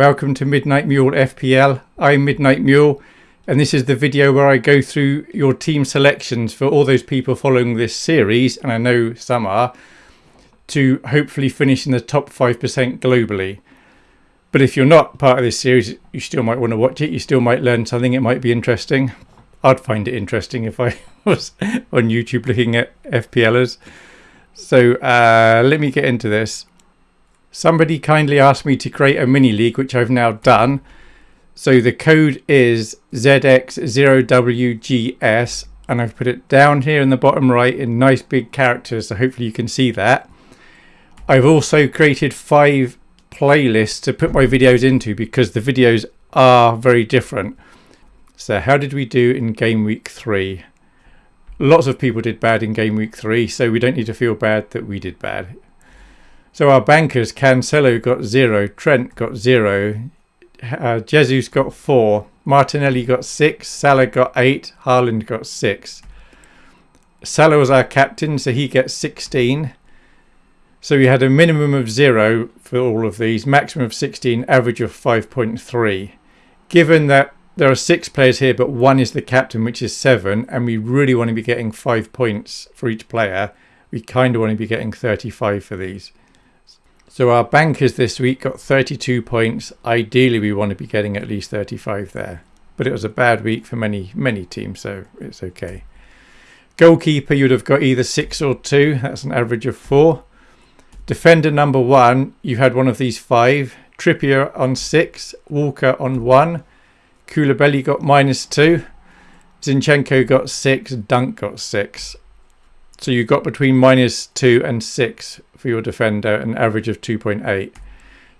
Welcome to Midnight Mule FPL. I'm Midnight Mule and this is the video where I go through your team selections for all those people following this series, and I know some are, to hopefully finish in the top 5% globally. But if you're not part of this series, you still might want to watch it. You still might learn something. It might be interesting. I'd find it interesting if I was on YouTube looking at FPLers. So uh, let me get into this. Somebody kindly asked me to create a mini league, which I've now done. So the code is ZX0WGS and I've put it down here in the bottom right in nice big characters so hopefully you can see that. I've also created five playlists to put my videos into because the videos are very different. So how did we do in game week three? Lots of people did bad in game week three so we don't need to feel bad that we did bad. So our bankers, Cancelo got zero, Trent got zero, uh, Jesus got four. Martinelli got six. Salah got eight. Haaland got six. Salah was our captain, so he gets 16. So we had a minimum of zero for all of these, maximum of 16, average of 5.3. Given that there are six players here, but one is the captain, which is seven, and we really want to be getting five points for each player, we kind of want to be getting 35 for these. So our bankers this week got 32 points. Ideally, we want to be getting at least 35 there. But it was a bad week for many, many teams, so it's okay. Goalkeeper, you'd have got either six or two. That's an average of four. Defender number one, you had one of these five. Trippier on six. Walker on one. Koulibaly got minus two. Zinchenko got six. Dunk got six. So you got between minus two and six for your defender, an average of 2.8.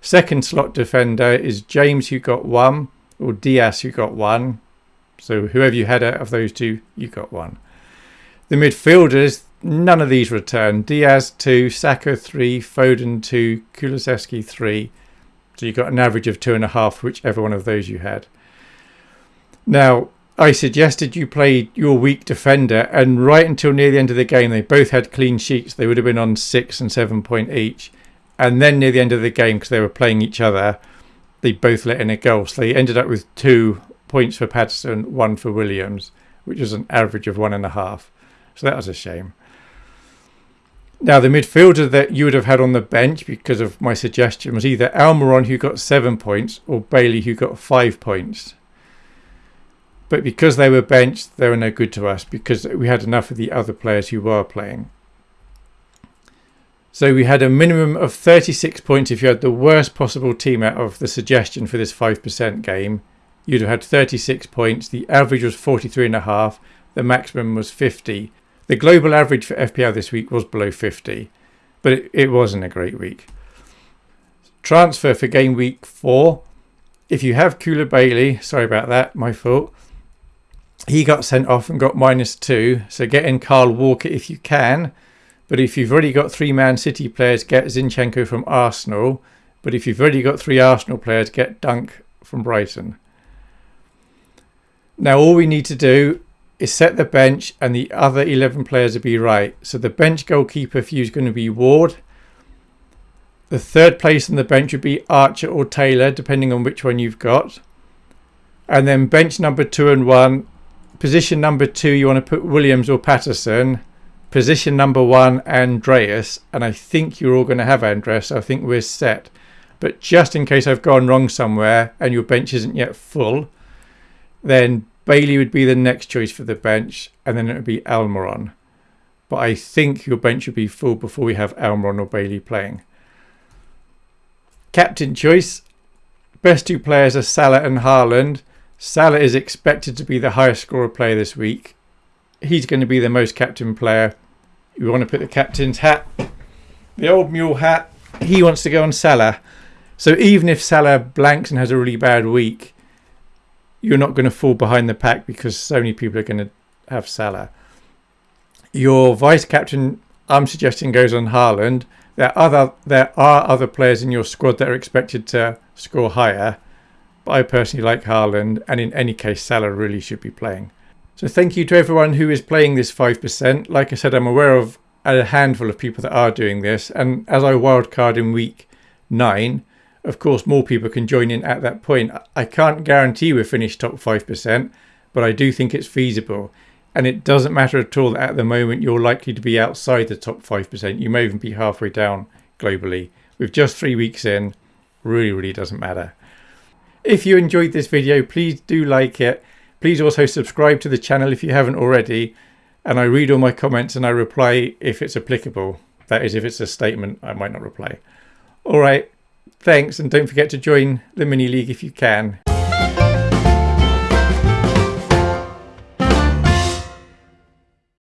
Second slot defender is James, who got one, or Dias, who got one. So whoever you had out of those two, you got one. The midfielders, none of these return. Diaz 2, Saka 3, Foden 2, Kulusevski 3. So you got an average of 2.5, whichever one of those you had. Now, I suggested you play your weak defender, and right until near the end of the game, they both had clean sheets. They would have been on six and seven point each. And then near the end of the game, because they were playing each other, they both let in a goal. So they ended up with two points for Patterson, one for Williams, which was an average of one and a half. So that was a shame. Now, the midfielder that you would have had on the bench because of my suggestion was either Almiron, who got seven points, or Bailey, who got five points. But because they were benched, they were no good to us because we had enough of the other players who were playing. So we had a minimum of 36 points if you had the worst possible team out of the suggestion for this 5% game. You'd have had 36 points. The average was 43.5. The maximum was 50. The global average for FPL this week was below 50, but it, it wasn't a great week. Transfer for game week 4. If you have Koulibaly, sorry about that, my fault he got sent off and got minus two. So get in Kyle Walker if you can. But if you've already got three Man City players, get Zinchenko from Arsenal. But if you've already got three Arsenal players, get Dunk from Brighton. Now all we need to do is set the bench and the other 11 players will be right. So the bench goalkeeper for you is going to be Ward. The third place on the bench would be Archer or Taylor, depending on which one you've got. And then bench number two and one Position number two, you want to put Williams or Patterson. Position number one, Andreas. And I think you're all going to have Andreas. So I think we're set. But just in case I've gone wrong somewhere and your bench isn't yet full, then Bailey would be the next choice for the bench. And then it would be Almiron. But I think your bench would be full before we have Almiron or Bailey playing. Captain choice. Best two players are Salah and Haaland. Salah is expected to be the highest scorer player this week. He's going to be the most captain player. You want to put the captain's hat, the old mule hat. He wants to go on Salah. So even if Salah blanks and has a really bad week, you're not going to fall behind the pack because so many people are going to have Salah. Your vice captain, I'm suggesting, goes on Haaland. There are other there are other players in your squad that are expected to score higher. But I personally like Haaland, and in any case, Salah really should be playing. So thank you to everyone who is playing this 5%. Like I said, I'm aware of a handful of people that are doing this, and as I wildcard in week 9, Of course, more people can join in at that point. I can't guarantee we'll finish top 5%, but I do think it's feasible. And it doesn't matter at all that at the moment you're likely to be outside the top 5%. You may even be halfway down globally. With just three weeks in, really, really doesn't matter. If you enjoyed this video, please do like it. Please also subscribe to the channel if you haven't already. And I read all my comments and I reply if it's applicable. That is, if it's a statement, I might not reply. All right. Thanks, and don't forget to join the mini league if you can.